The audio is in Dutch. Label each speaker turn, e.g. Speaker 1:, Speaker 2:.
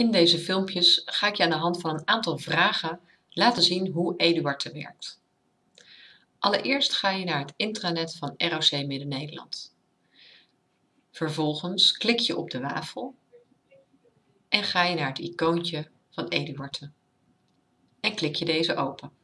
Speaker 1: In deze filmpjes ga ik je aan de hand van een aantal vragen laten zien hoe Eduarte werkt. Allereerst ga je naar het intranet van ROC Midden-Nederland. Vervolgens klik je op de wafel en ga je naar het icoontje van Eduarte en klik je deze open.